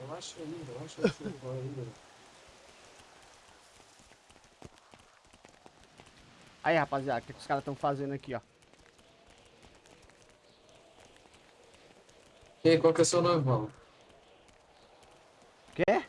Relaxa ainda, relaxa ainda. Aí, rapaziada, o que, é que os caras estão fazendo aqui, ó? E aí, qual que é o seu nome, Paulo? Quê?